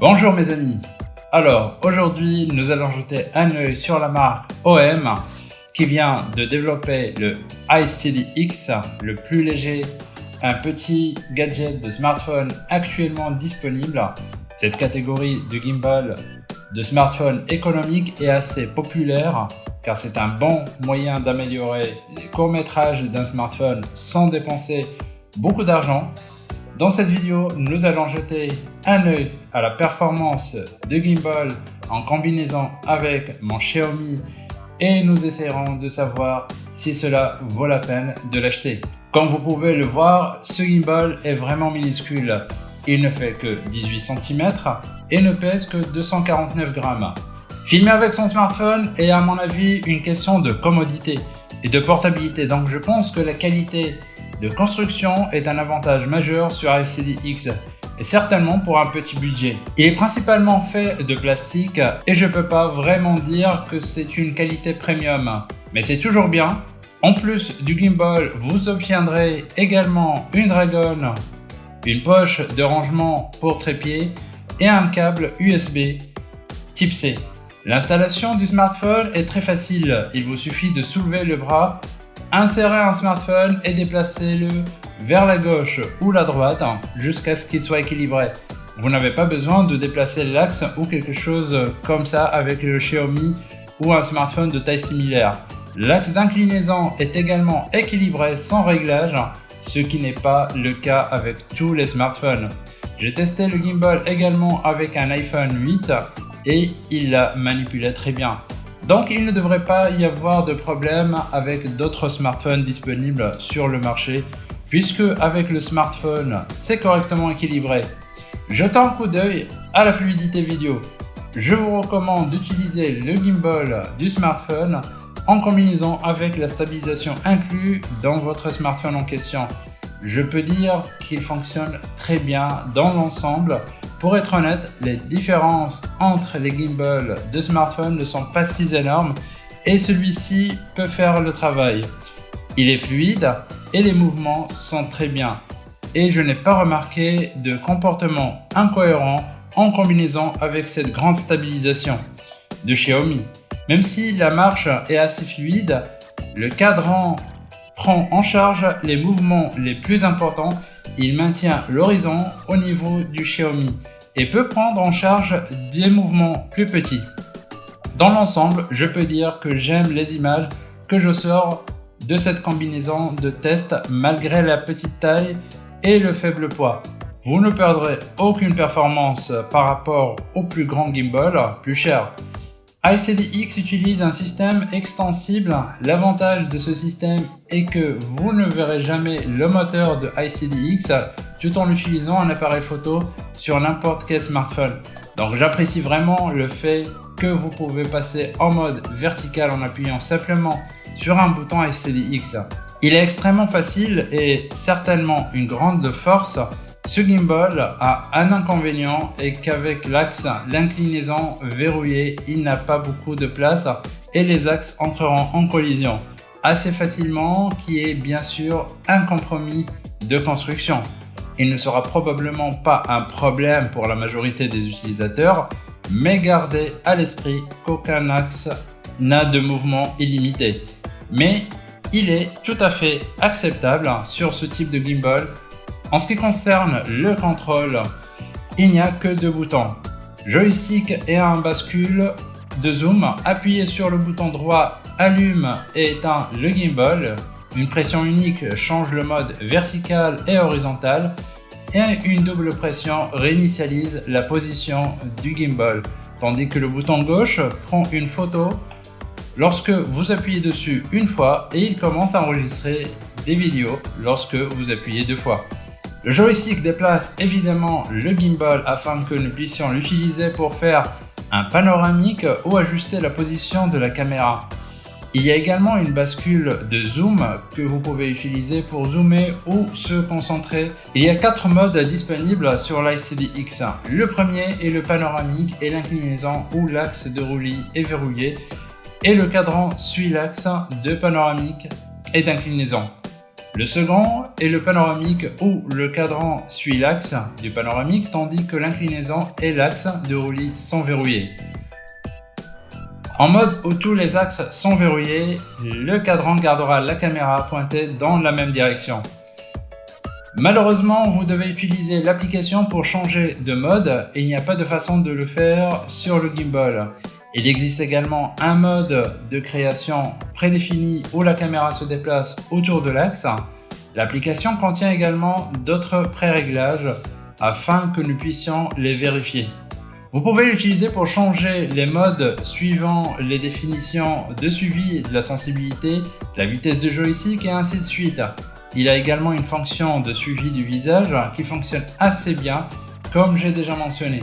Bonjour mes amis Alors aujourd'hui nous allons jeter un œil sur la marque OM qui vient de développer le iSteady-X, le plus léger, un petit gadget de smartphone actuellement disponible. Cette catégorie de gimbal de smartphone économique est assez populaire car c'est un bon moyen d'améliorer les courts-métrages d'un smartphone sans dépenser beaucoup d'argent dans cette vidéo, nous allons jeter un œil à la performance de gimbal en combinaison avec mon Xiaomi et nous essayerons de savoir si cela vaut la peine de l'acheter. Comme vous pouvez le voir, ce gimbal est vraiment minuscule. Il ne fait que 18 cm et ne pèse que 249 grammes. Filmer avec son smartphone est à mon avis une question de commodité et de portabilité donc je pense que la qualité de construction est un avantage majeur sur X et certainement pour un petit budget. Il est principalement fait de plastique et je peux pas vraiment dire que c'est une qualité premium, mais c'est toujours bien. En plus du gimbal, vous obtiendrez également une Dragon, une poche de rangement pour trépied et un câble USB type C. L'installation du smartphone est très facile, il vous suffit de soulever le bras Insérez un smartphone et déplacez-le vers la gauche ou la droite jusqu'à ce qu'il soit équilibré. Vous n'avez pas besoin de déplacer l'axe ou quelque chose comme ça avec le Xiaomi ou un smartphone de taille similaire. L'axe d'inclinaison est également équilibré sans réglage, ce qui n'est pas le cas avec tous les smartphones. J'ai testé le gimbal également avec un iPhone 8 et il la manipulait très bien. Donc il ne devrait pas y avoir de problème avec d'autres smartphones disponibles sur le marché puisque avec le smartphone c'est correctement équilibré. Jetons un coup d'œil à la fluidité vidéo. Je vous recommande d'utiliser le gimbal du smartphone en combinaison avec la stabilisation inclue dans votre smartphone en question. Je peux dire qu'il fonctionne très bien dans l'ensemble pour être honnête, les différences entre les gimbals de smartphone ne sont pas si énormes et celui-ci peut faire le travail. Il est fluide et les mouvements sont très bien. Et je n'ai pas remarqué de comportement incohérent en combinaison avec cette grande stabilisation de Xiaomi. Même si la marche est assez fluide, le cadran prend en charge les mouvements les plus importants il maintient l'horizon au niveau du Xiaomi et peut prendre en charge des mouvements plus petits. Dans l'ensemble, je peux dire que j'aime les images que je sors de cette combinaison de tests malgré la petite taille et le faible poids. Vous ne perdrez aucune performance par rapport au plus grand gimbal, plus cher. ICDX utilise un système extensible. L'avantage de ce système est que vous ne verrez jamais le moteur de ICDX tout en utilisant un appareil photo sur n'importe quel smartphone. Donc j'apprécie vraiment le fait que vous pouvez passer en mode vertical en appuyant simplement sur un bouton ICDX. Il est extrêmement facile et certainement une grande force ce gimbal a un inconvénient et qu'avec l'axe, l'inclinaison verrouillée, il n'a pas beaucoup de place et les axes entreront en collision assez facilement qui est bien sûr un compromis de construction. Il ne sera probablement pas un problème pour la majorité des utilisateurs, mais gardez à l'esprit qu'aucun axe n'a de mouvement illimité. Mais il est tout à fait acceptable sur ce type de gimbal en ce qui concerne le contrôle, il n'y a que deux boutons. Joystick et un bascule de zoom. Appuyez sur le bouton droit allume et éteint le gimbal. Une pression unique change le mode vertical et horizontal. Et une double pression réinitialise la position du gimbal. Tandis que le bouton gauche prend une photo lorsque vous appuyez dessus une fois et il commence à enregistrer des vidéos lorsque vous appuyez deux fois. Le joystick déplace évidemment le gimbal afin que nous puissions l'utiliser pour faire un panoramique ou ajuster la position de la caméra. Il y a également une bascule de zoom que vous pouvez utiliser pour zoomer ou se concentrer. Il y a quatre modes disponibles sur l'ICD-X. Le premier est le panoramique et l'inclinaison où l'axe de roulis est verrouillé et le cadran suit l'axe de panoramique et d'inclinaison. Le second est le panoramique où le cadran suit l'axe du panoramique tandis que l'inclinaison et l'axe de roulis sont verrouillés. En mode où tous les axes sont verrouillés, le cadran gardera la caméra pointée dans la même direction. Malheureusement, vous devez utiliser l'application pour changer de mode et il n'y a pas de façon de le faire sur le gimbal. Il existe également un mode de création prédéfini où la caméra se déplace autour de l'axe. L'application contient également d'autres pré-réglages afin que nous puissions les vérifier. Vous pouvez l'utiliser pour changer les modes suivant les définitions de suivi de la sensibilité, la vitesse de joystick et ainsi de suite. Il a également une fonction de suivi du visage qui fonctionne assez bien comme j'ai déjà mentionné.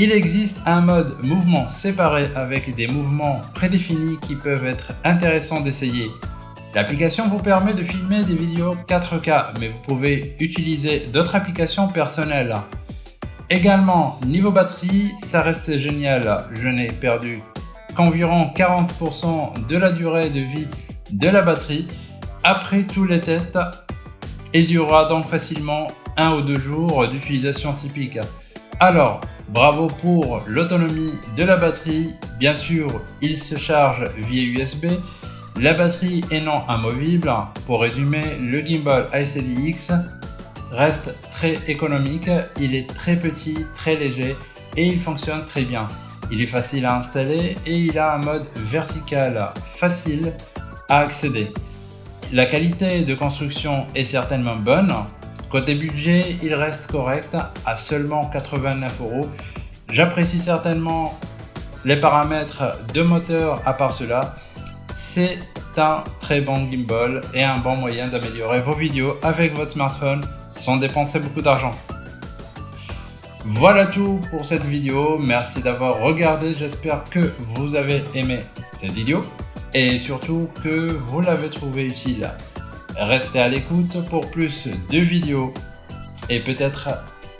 Il existe un mode mouvement séparé avec des mouvements prédéfinis qui peuvent être intéressants d'essayer. L'application vous permet de filmer des vidéos 4K mais vous pouvez utiliser d'autres applications personnelles. Également, niveau batterie, ça reste génial. Je n'ai perdu qu'environ 40% de la durée de vie de la batterie après tous les tests et durera donc facilement un ou deux jours d'utilisation typique. Alors, bravo pour l'autonomie de la batterie. Bien sûr, il se charge via USB. La batterie est non amovible. Pour résumer, le gimbal ICD-X reste très économique. Il est très petit, très léger et il fonctionne très bien. Il est facile à installer et il a un mode vertical facile à accéder. La qualité de construction est certainement bonne. Côté budget, il reste correct à seulement 89 euros. J'apprécie certainement les paramètres de moteur à part cela. C'est un très bon gimbal et un bon moyen d'améliorer vos vidéos avec votre smartphone sans dépenser beaucoup d'argent. Voilà tout pour cette vidéo, merci d'avoir regardé, j'espère que vous avez aimé cette vidéo et surtout que vous l'avez trouvé utile. Restez à l'écoute pour plus de vidéos et peut-être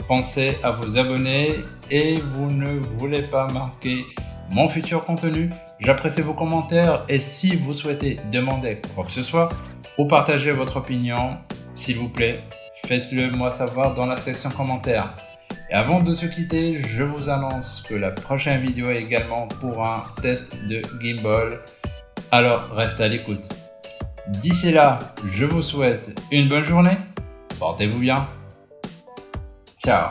pensez à vous abonner et vous ne voulez pas manquer mon futur contenu. J'apprécie vos commentaires et si vous souhaitez demander quoi que ce soit ou partager votre opinion, s'il vous plaît, faites-le moi savoir dans la section commentaires. Et avant de se quitter, je vous annonce que la prochaine vidéo est également pour un test de gimbal alors restez à l'écoute. D'ici là, je vous souhaite une bonne journée, portez-vous bien, ciao